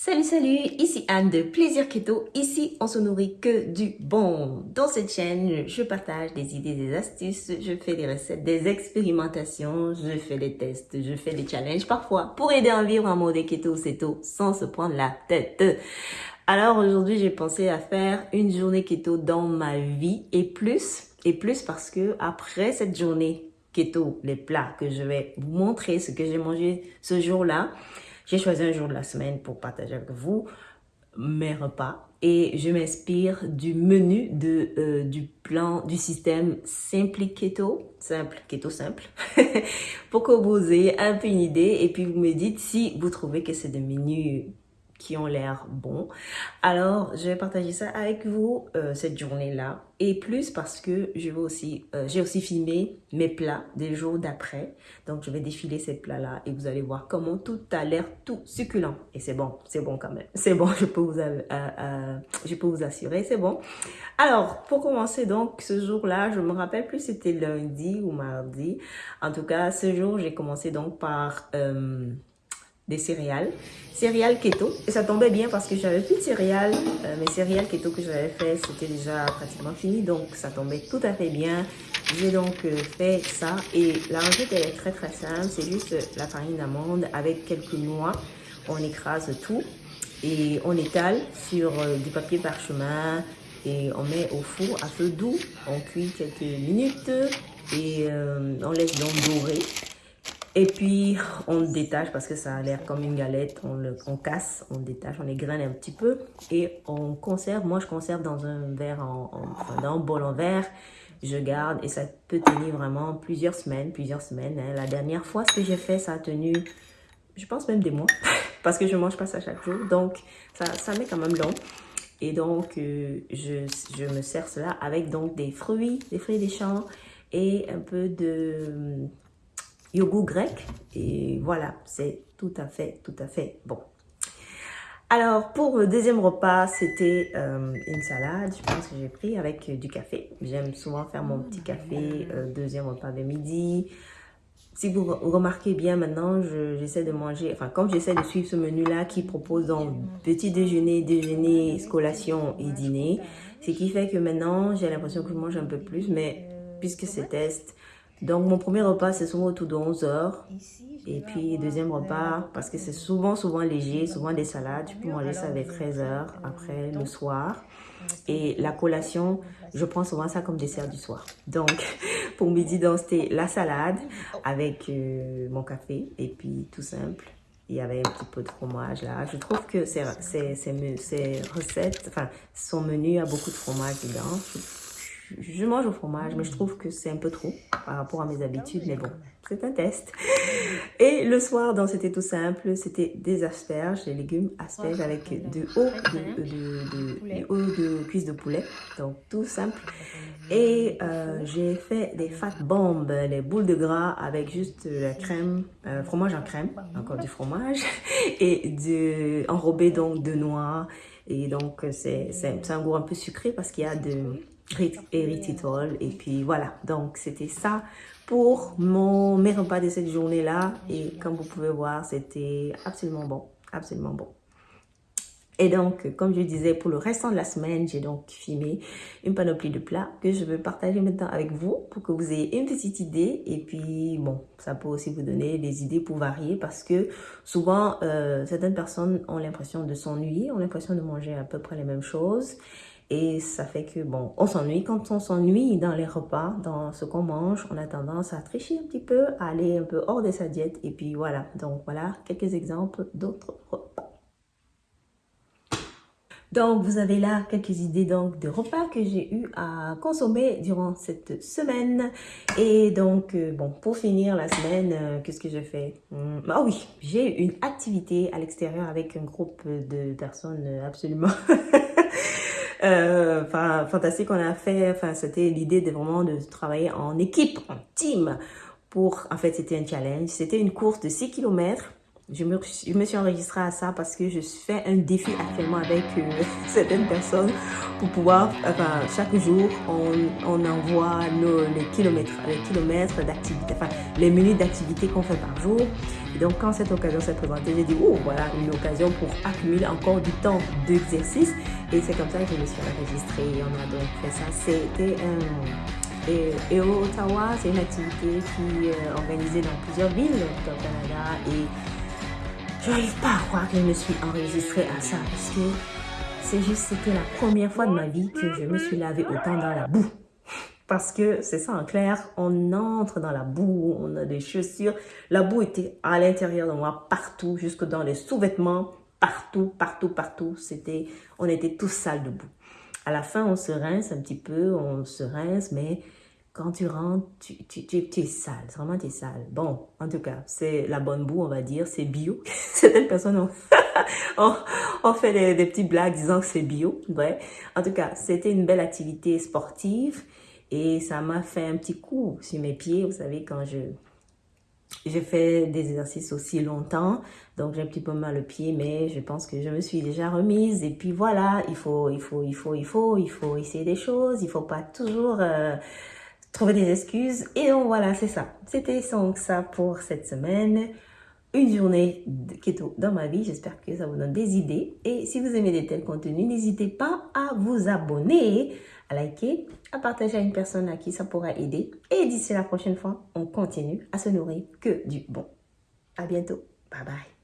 Salut salut, ici Anne de Plaisir Keto. Ici, on se nourrit que du bon. Dans cette chaîne, je partage des idées, des astuces, je fais des recettes, des expérimentations, je fais des tests, je fais des challenges parfois pour aider à vivre en mode keto keto sans se prendre la tête. Alors aujourd'hui, j'ai pensé à faire une journée keto dans ma vie et plus, et plus parce que après cette journée keto, les plats que je vais vous montrer, ce que j'ai mangé ce jour-là, j'ai choisi un jour de la semaine pour partager avec vous mes repas et je m'inspire du menu de, euh, du plan du système Simply Keto, simple, keto simple, pour que vous ayez un peu une idée et puis vous me dites si vous trouvez que c'est des menus qui ont l'air bons. Alors, je vais partager ça avec vous euh, cette journée-là. Et plus parce que je vais aussi, euh, j'ai aussi filmé mes plats des jours d'après. Donc, je vais défiler ces plats-là et vous allez voir comment tout a l'air tout succulent. Et c'est bon, c'est bon quand même. C'est bon, je peux vous, euh, je peux vous assurer, c'est bon. Alors, pour commencer donc, ce jour-là, je me rappelle plus c'était lundi ou mardi. En tout cas, ce jour, j'ai commencé donc par des céréales, céréales keto. Et ça tombait bien parce que j'avais plus de céréales. Euh, mes céréales keto que j'avais fait, c'était déjà pratiquement fini. Donc, ça tombait tout à fait bien. J'ai donc euh, fait ça. Et la recette, elle est très très simple. C'est juste la farine d'amande avec quelques noix. On écrase tout et on étale sur euh, du papier parchemin et on met au four à feu doux. On cuit quelques minutes et on laisse donc dorer. Et puis, on détache parce que ça a l'air comme une galette. On le on casse, on détache, on égrène un petit peu. Et on conserve. Moi, je conserve dans un verre, en, dans un bol en verre. Je garde et ça peut tenir vraiment plusieurs semaines, plusieurs semaines. Hein. La dernière fois, ce que j'ai fait, ça a tenu, je pense même des mois. parce que je mange pas ça chaque jour. Donc, ça, ça met quand même long. Et donc, euh, je, je me sers cela avec donc des fruits, des fruits des champs et un peu de yogourt grec. Et voilà, c'est tout à fait, tout à fait bon. Alors, pour le deuxième repas, c'était euh, une salade, je pense que j'ai pris avec euh, du café. J'aime souvent faire mon petit café, euh, deuxième repas de midi. Si vous remarquez bien maintenant, j'essaie de manger, enfin comme j'essaie de suivre ce menu-là qui propose donc petit déjeuner, déjeuner, collation et dîner, ce qui fait que maintenant j'ai l'impression que je mange un peu plus, mais puisque c'est test, donc, mon premier repas, c'est souvent autour de 11 heures. Et puis, deuxième repas, parce que c'est souvent, souvent léger, souvent des salades. Je peux manger ça vers 13 heures après le soir. Et la collation, je prends souvent ça comme dessert du soir. Donc, pour midi, c'était la salade avec euh, mon café. Et puis, tout simple. Il y avait un petit peu de fromage là. Je trouve que ces, ces, ces recettes, enfin, son menu a beaucoup de fromage dedans je mange au fromage, mais je trouve que c'est un peu trop par rapport à mes habitudes, mais bon, c'est un test. Et le soir, donc c'était tout simple, c'était des asperges, des légumes asperges avec de haut de, de, de, de cuisse de poulet, donc tout simple. Et euh, j'ai fait des fat bombs, les boules de gras avec juste la crème, euh, fromage en crème, encore du fromage, et enrobé donc de noix. Et donc c'est un goût un peu sucré parce qu'il y a de érythritol. Et puis voilà, donc c'était ça pour mon, mes repas de cette journée-là. Et comme vous pouvez voir, c'était absolument bon, absolument bon. Et donc, comme je disais, pour le restant de la semaine, j'ai donc filmé une panoplie de plats que je veux partager maintenant avec vous pour que vous ayez une petite idée. Et puis, bon, ça peut aussi vous donner des idées pour varier parce que souvent, euh, certaines personnes ont l'impression de s'ennuyer, ont l'impression de manger à peu près les mêmes choses. Et ça fait que, bon, on s'ennuie. Quand on s'ennuie dans les repas, dans ce qu'on mange, on a tendance à tricher un petit peu, à aller un peu hors de sa diète. Et puis voilà, donc voilà quelques exemples d'autres repas. Donc, vous avez là quelques idées donc de repas que j'ai eu à consommer durant cette semaine. Et donc, euh, bon, pour finir la semaine, euh, qu'est-ce que j'ai fait hmm, Ah oui, j'ai eu une activité à l'extérieur avec un groupe de personnes absolument euh, fantastique qu'on a fait. C'était l'idée de vraiment de travailler en équipe, en team. Pour, en fait, c'était un challenge. C'était une course de 6 km je me, suis enregistrée à ça parce que je fais un défi actuellement avec euh, certaines personnes pour pouvoir, enfin, chaque jour, on, on envoie nos, les kilomètres, les kilomètres d'activité, enfin, les minutes d'activité qu'on fait par jour. Et donc, quand cette occasion s'est présentée, j'ai dit, oh, voilà, une occasion pour accumuler encore du temps d'exercice. Et c'est comme ça que je me suis enregistrée. On a donc fait ça. C'était un... Et, et, au Ottawa, c'est une activité qui est organisée dans plusieurs villes au Canada et n'arrive pas à croire que je me suis enregistrée à ça parce que c'est juste, c'était la première fois de ma vie que je me suis lavé autant dans la boue. Parce que c'est ça en clair, on entre dans la boue, on a des chaussures. La boue était à l'intérieur de moi, partout, jusque dans les sous-vêtements, partout, partout, partout. C'était, on était tous sales de boue. À la fin, on se rince un petit peu, on se rince, mais quand tu rentres, tu, tu, tu, es sale, vraiment tu es sale. Bon, en tout cas, c'est la bonne boue, on va dire, c'est bio. Certaines personnes ont, ont, fait des, des, petites blagues disant que c'est bio. En tout cas, c'était une belle activité sportive et ça m'a fait un petit coup sur mes pieds. Vous savez, quand je, je fais des exercices aussi longtemps, donc j'ai un petit peu mal au pied, mais je pense que je me suis déjà remise. Et puis voilà, il faut, il faut, il faut, il faut, il faut essayer des choses. Il faut pas toujours... Euh, trouver des excuses. Et donc voilà, c'est ça. C'était donc ça pour cette semaine. Une journée de keto dans ma vie. J'espère que ça vous donne des idées. Et si vous aimez de tels contenus, n'hésitez pas à vous abonner, à liker, à partager à une personne à qui ça pourra aider. Et d'ici la prochaine fois, on continue à se nourrir que du bon. À bientôt. Bye bye.